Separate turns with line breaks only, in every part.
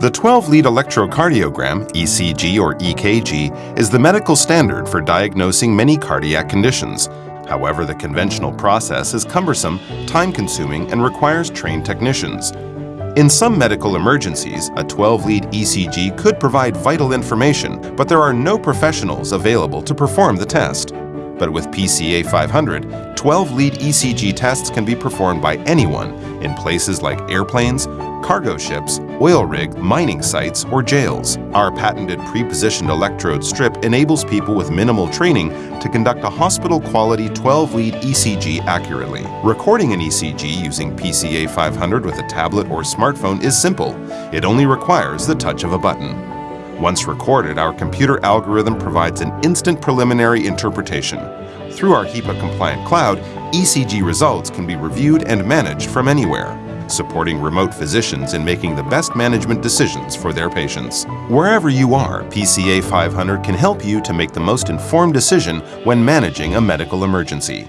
The 12-lead electrocardiogram, ECG or EKG, is the medical standard for diagnosing many cardiac conditions. However, the conventional process is cumbersome, time-consuming, and requires trained technicians. In some medical emergencies, a 12-lead ECG could provide vital information, but there are no professionals available to perform the test. But with PCA 500, 12-lead ECG tests can be performed by anyone in places like airplanes, cargo ships, oil rig, mining sites, or jails. Our patented pre-positioned electrode strip enables people with minimal training to conduct a hospital-quality 12-lead ECG accurately. Recording an ECG using PCA 500 with a tablet or smartphone is simple. It only requires the touch of a button. Once recorded, our computer algorithm provides an instant preliminary interpretation. Through our HIPAA-compliant cloud, ECG results can be reviewed and managed from anywhere, supporting remote physicians in making the best management decisions for their patients. Wherever you are, PCA 500 can help you to make the most informed decision when managing a medical emergency.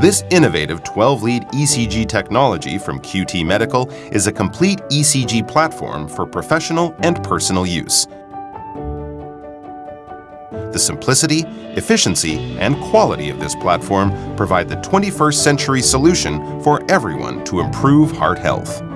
This innovative 12-lead ECG technology from QT Medical is a complete ECG platform for professional and personal use. The simplicity, efficiency, and quality of this platform provide the 21st century solution for everyone to improve heart health.